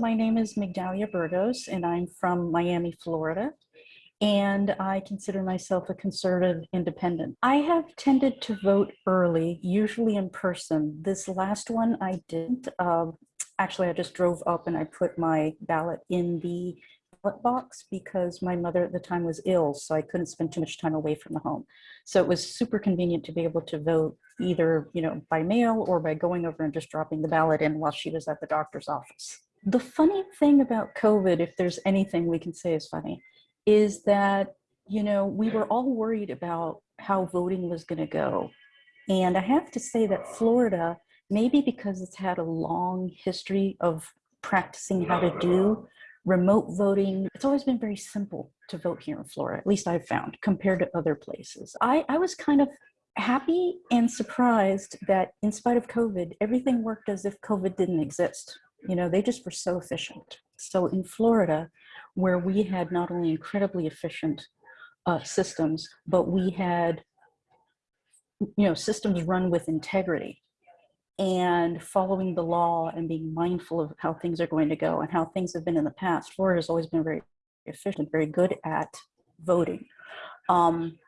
My name is Migdalia Burgos and I'm from Miami, Florida. And I consider myself a conservative independent. I have tended to vote early, usually in person. This last one I didn't. Um, actually, I just drove up and I put my ballot in the ballot box because my mother at the time was ill, so I couldn't spend too much time away from the home. So it was super convenient to be able to vote either, you know, by mail or by going over and just dropping the ballot in while she was at the doctor's office. The funny thing about COVID, if there's anything we can say is funny, is that, you know, we were all worried about how voting was going to go. And I have to say that Florida, maybe because it's had a long history of practicing how to do remote voting, it's always been very simple to vote here in Florida, at least I've found, compared to other places. I, I was kind of happy and surprised that in spite of COVID, everything worked as if COVID didn't exist. You know, they just were so efficient. So in Florida, where we had not only incredibly efficient uh, systems, but we had, you know, systems run with integrity and following the law and being mindful of how things are going to go and how things have been in the past. Florida has always been very efficient, very good at voting. Um,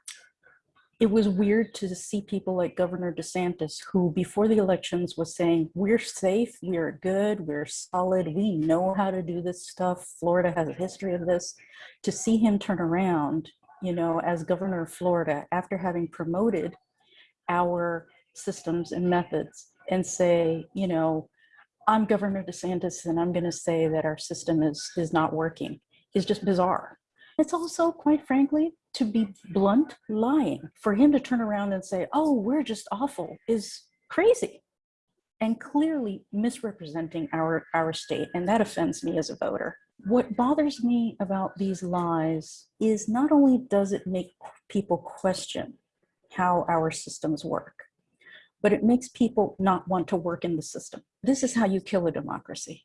it was weird to see people like Governor DeSantis, who before the elections was saying, we're safe, we're good, we're solid, we know how to do this stuff. Florida has a history of this. To see him turn around, you know, as governor of Florida, after having promoted our systems and methods and say, you know, I'm Governor DeSantis and I'm gonna say that our system is, is not working is just bizarre. It's also, quite frankly, to be blunt, lying. For him to turn around and say, oh, we're just awful is crazy and clearly misrepresenting our, our state. And that offends me as a voter. What bothers me about these lies is not only does it make people question how our systems work, but it makes people not want to work in the system. This is how you kill a democracy.